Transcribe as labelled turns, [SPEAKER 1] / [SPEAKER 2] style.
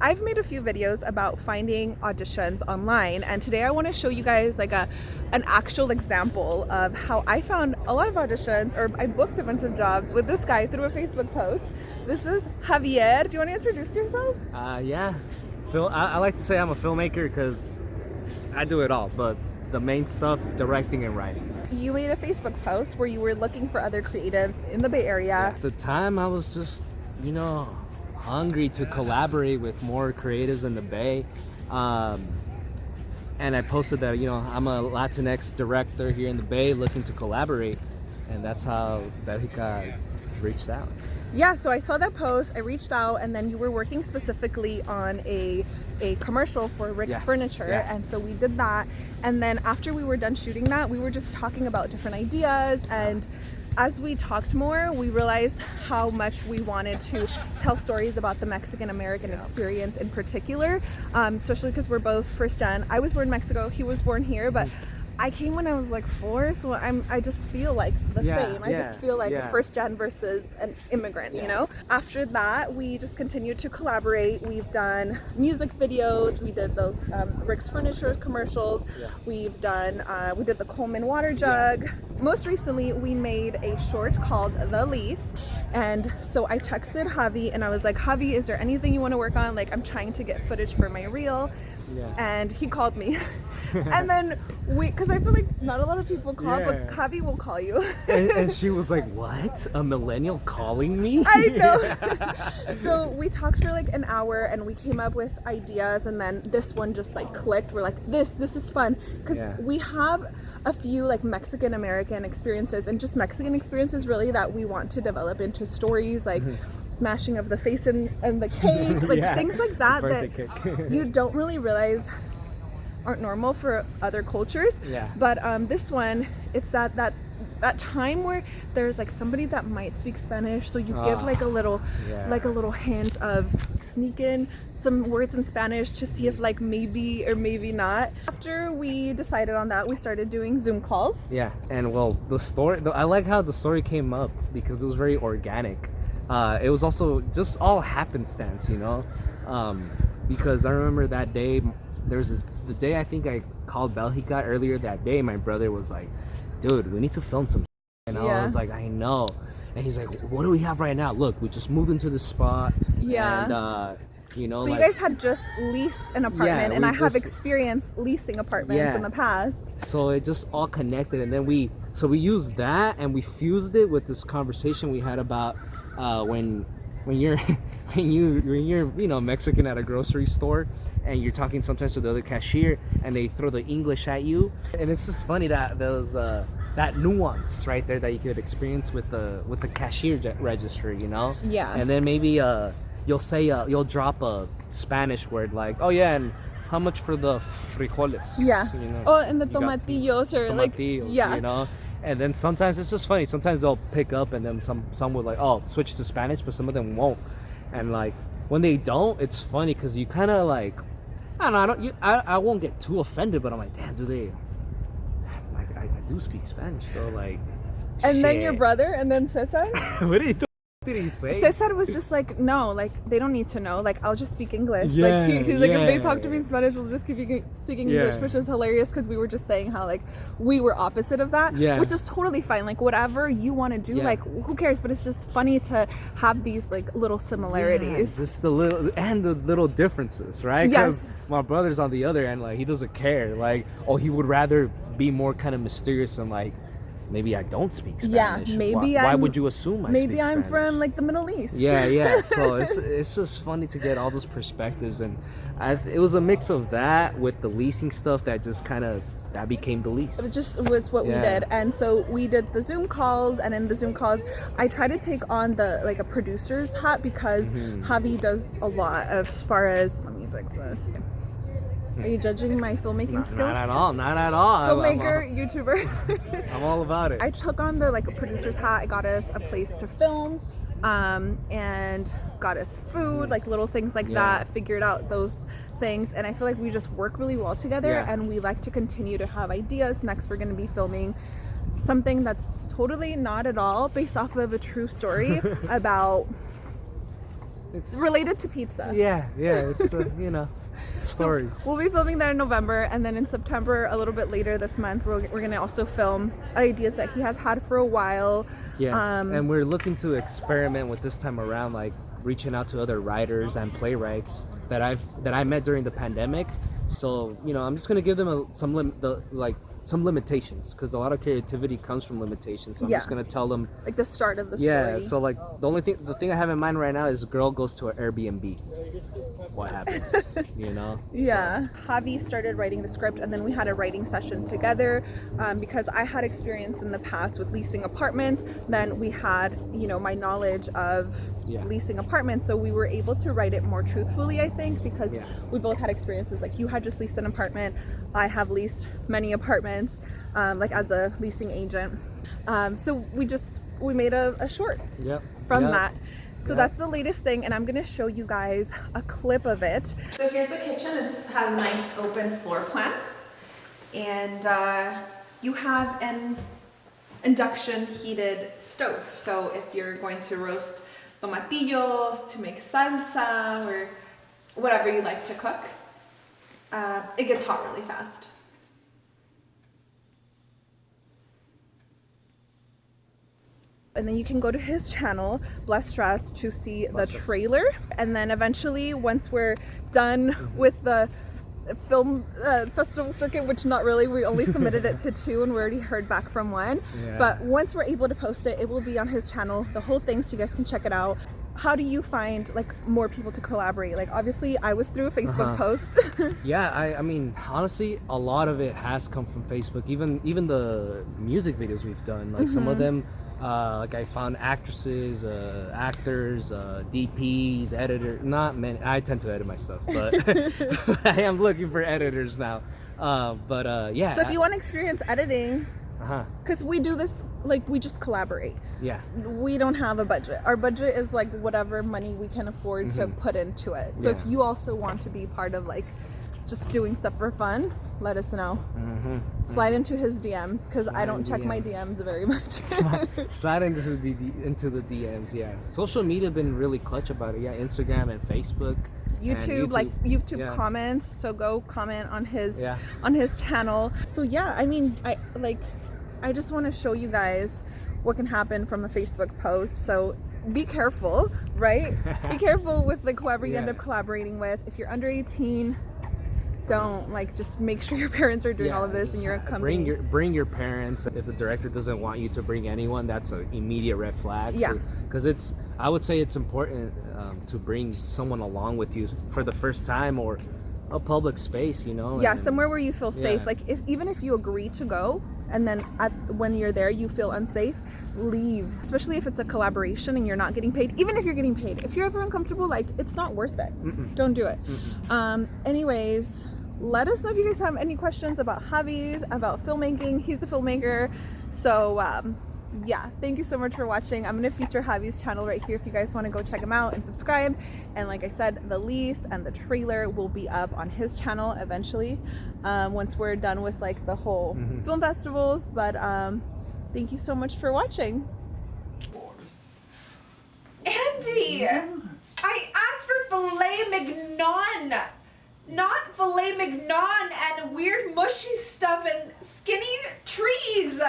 [SPEAKER 1] I've made a few videos about finding auditions online and today I want to show you guys like a an actual example of how I found a lot of auditions or I booked a bunch of jobs with this guy through a Facebook post. This is Javier. Do you want to introduce yourself?
[SPEAKER 2] Uh, yeah. Phil, I, I like to say I'm a filmmaker because I do it all, but the main stuff, directing and writing.
[SPEAKER 1] You made a Facebook post where you were looking for other creatives in the Bay Area.
[SPEAKER 2] At the time, I was just, you know, hungry to collaborate with more creatives in the Bay. Um, and I posted that, you know, I'm a Latinx director here in the Bay looking to collaborate. And that's how Belgica reached out.
[SPEAKER 1] Yeah, so I saw that post, I reached out, and then you were working specifically on a, a commercial for Rick's yeah. Furniture, yeah. and so we did that. And then after we were done shooting that, we were just talking about different ideas and as we talked more, we realized how much we wanted to tell stories about the Mexican American experience in particular, um, especially because we're both first gen. I was born in Mexico, he was born here, but mm-hmm. I came when I was like four, so I'm I just feel like the yeah, same. I yeah, just feel like yeah. first gen versus an immigrant, you know? After that, we just continued to collaborate. We've done music videos, we did those um, Rick's Furniture commercials, we've done, uh, we did the Coleman water jug. Most recently, we made a short called The Lease, and so I texted Javi and I was like, Javi, is there anything you want to work on? Like, I'm trying to get footage for my reel. Yeah. And he called me. and then we, because I feel like not a lot of people call, yeah. but Javi will call you.
[SPEAKER 2] and, and, she was like, What? A millennial calling me?
[SPEAKER 1] I know. so we talked for like an hour and we came up with ideas, and then this one just like clicked. We're like, This, this is fun. Because we have a few like Mexican American experiences and just Mexican experiences really that we want to develop into stories like. Mm -hmm smashing of the face and, and the cake, like yeah. things like that that you don't really realize aren't normal for other cultures.
[SPEAKER 2] Yeah.
[SPEAKER 1] But um, this one, it's that that that time where there's like somebody that might speak Spanish, so you give like a ah, little, yeah. like a little hint of sneak in some words in Spanish to see if like maybe or maybe not. After we decided on that, we started doing Zoom calls.
[SPEAKER 2] Yeah, and well, the story, I like how the story came up because it was very organic uh, it was also just all happenstance, you know, um, because I remember that day. There's this the day I think I called Belgica earlier that day. My brother was like, "Dude, we need to film some," and yeah. I was like, "I know," and he's like, "What do we have right now? Look, we just moved into the spot."
[SPEAKER 1] Yeah.
[SPEAKER 2] And, uh, you know,
[SPEAKER 1] so like, you guys had just leased an apartment, yeah, and I just, have experience leasing apartments yeah. in the past.
[SPEAKER 2] So it just all connected, and then we so we used that and we fused it with this conversation we had about uh, when when you're when you when you're you know Mexican at a grocery store and you're talking sometimes to the other cashier and they throw the English at you. And it's just funny that there's uh, that nuance right there that you could experience with the with the cashier register you know?
[SPEAKER 1] Yeah.
[SPEAKER 2] And then maybe uh you'll say uh, you'll drop a Spanish word like oh yeah and how much for the frijoles?
[SPEAKER 1] Yeah. You know, oh and the tomatillos or tomatillos, like yeah.
[SPEAKER 2] you know? And then sometimes it's just funny sometimes they'll pick up and then some some will like oh switch to spanish but some of them won't and like when they don't it's funny because you kind of like i don't know i don't you, I, I won't get too offended but i'm like damn do they like i, I do speak spanish though like
[SPEAKER 1] and shit. then your brother and then cesar
[SPEAKER 2] what are you did he say?
[SPEAKER 1] Cesar was just like, no, like they don't need to know. Like I'll just speak English. Yeah, like he, he's like, if they talk to me in Spanish, we'll just keep speaking English, yeah. which is hilarious because we were just saying how like we were opposite of that,
[SPEAKER 2] yeah.
[SPEAKER 1] which is totally fine. Like whatever you want to do, yeah. like who cares? But it's just funny to have these like little similarities.
[SPEAKER 2] Yeah, just the little and the little differences, right?
[SPEAKER 1] Yes.
[SPEAKER 2] My brother's on the other end, like he doesn't care. Like, oh, he would rather be more kind of mysterious and like maybe I don't speak Spanish.
[SPEAKER 1] Yeah, maybe
[SPEAKER 2] why, why would you assume I speak Spanish?
[SPEAKER 1] maybe
[SPEAKER 2] I'm
[SPEAKER 1] Spanish? from like the Middle East.
[SPEAKER 2] Yeah, yeah. So it's it's just funny to get all those perspectives, and I, it was a mix of that with the leasing stuff that just kind of that became the lease.
[SPEAKER 1] It was just was what yeah. we did, and so we did the Zoom calls, and in the Zoom calls, I try to take on the like a producer's hat because mm-hmm. Javi does a lot as far as let me fix this. Are you judging my filmmaking
[SPEAKER 2] not,
[SPEAKER 1] skills?
[SPEAKER 2] Not at all. Not at all.
[SPEAKER 1] Filmmaker, I'm, I'm, YouTuber.
[SPEAKER 2] I'm all about it.
[SPEAKER 1] I took on the like a producer's hat. I got us a place to film, um, and got us food, like little things like yeah. that. Figured out those things, and I feel like we just work really well together. Yeah. And we like to continue to have ideas. Next, we're going to be filming something that's totally not at all based off of a true story about
[SPEAKER 2] it's
[SPEAKER 1] related to pizza.
[SPEAKER 2] Yeah, yeah, it's uh, you know stories.
[SPEAKER 1] We'll be filming that in November, and then in September, a little bit later this month, we're, we're gonna also film ideas that he has had for a while.
[SPEAKER 2] yeah,
[SPEAKER 1] um,
[SPEAKER 2] and we're looking to experiment with this time around, like reaching out to other writers and playwrights that I've that I met during the pandemic. So you know, I'm just gonna give them a, some lim- the like some limitations because a lot of creativity comes from limitations. So I'm
[SPEAKER 1] Yeah.
[SPEAKER 2] just gonna tell them.
[SPEAKER 1] Like the start of the story. Yeah.
[SPEAKER 2] So like the only thing the thing I have in mind right now is a girl goes to an Airbnb. What happens? you know.
[SPEAKER 1] Yeah, Javi started writing the script, and then we had a writing session together um, because I had experience in the past with leasing apartments. Then we had, you know, my knowledge of
[SPEAKER 2] Yeah.
[SPEAKER 1] leasing apartments, so we were able to write it more truthfully, I think, because
[SPEAKER 2] Yeah.
[SPEAKER 1] we both had experiences. Like you had just leased an apartment, I have leased many apartments, um, like as a leasing agent. Um, so we just we made a, a short
[SPEAKER 2] Yep.
[SPEAKER 1] from
[SPEAKER 2] Yep.
[SPEAKER 1] that. So
[SPEAKER 2] Yeah.
[SPEAKER 1] that's the latest thing, and I'm gonna show you guys a clip of it. So here's the kitchen. It has a nice open floor plan, and uh, you have an induction heated stove. So if you're going to roast tomatillos, to make salsa, or whatever you like to cook, uh, it gets hot really fast. And then you can go to his channel blessed dress to see
[SPEAKER 2] Blessed
[SPEAKER 1] the trailer and then eventually once we're done with the film uh, festival circuit which not really we only submitted it to two and we already heard back from one
[SPEAKER 2] Yeah.
[SPEAKER 1] but once we're able to post it it will be on his channel the whole thing so you guys can check it out how do you find like more people to collaborate like obviously i was through a facebook
[SPEAKER 2] Uh-huh.
[SPEAKER 1] post
[SPEAKER 2] Yeah, I, I mean, honestly, a lot of it has come from Facebook. Even even the music videos we've done, like some
[SPEAKER 1] Mm-hmm.
[SPEAKER 2] of them, uh, like I found actresses, uh, actors, uh, DPs, editor. Not many. I tend to edit my stuff, but I am looking for editors now. Uh, but uh, yeah.
[SPEAKER 1] so if you want to experience editing because we do this like we just collaborate
[SPEAKER 2] yeah,
[SPEAKER 1] we don't have a budget. Our budget is like whatever money we can afford to put into it. So if
[SPEAKER 2] Mm-hmm.
[SPEAKER 1] You also want to be part of like just doing stuff for fun, let us know. Mm-hmm. Slide into his DMs because I. Don't check my
[SPEAKER 2] DMs.
[SPEAKER 1] DMs very much.
[SPEAKER 2] slide into the D- into the DMs. Yeah, social media been really clutch about it. Yeah, Instagram and Facebook. and
[SPEAKER 1] YouTube, like YouTube
[SPEAKER 2] Yeah.
[SPEAKER 1] comments. So go comment on his
[SPEAKER 2] Yeah.
[SPEAKER 1] on his channel. So yeah, I mean, I like, I just want to show you guys what can happen from a Facebook post. So be careful, right? be careful with like whoever you end up collaborating with. If you're under 18, don't like just make sure your parents are doing all of this and you're
[SPEAKER 2] bring your bring your parents. If the director doesn't want you to bring anyone, that's an immediate red flag.
[SPEAKER 1] Yeah.
[SPEAKER 2] because it's I would say it's important um, to bring someone along with you for the first time or a public space. You know.
[SPEAKER 1] yeah,
[SPEAKER 2] and-
[SPEAKER 1] somewhere where you feel safe.
[SPEAKER 2] Yeah.
[SPEAKER 1] Like if even if you agree to go and then at when you're there you feel unsafe, leave. Especially if it's a collaboration and you're not getting paid. Even if you're getting paid, if you're ever uncomfortable, like it's not worth it. Don't do it. Um, anyways. Let us know if you guys have any questions about Javi's, about filmmaking. He's a filmmaker. So, um, yeah, thank you so much for watching. I'm going to feature Javi's channel right here if you guys want to go check him out and subscribe. And like I said, the lease and the trailer will be up on his channel eventually um, once we're done with like the whole film festivals. But um, thank you so much for watching. Andy, I asked for filet mignon, not filet mignon and weird mushy stuff and skinny trees.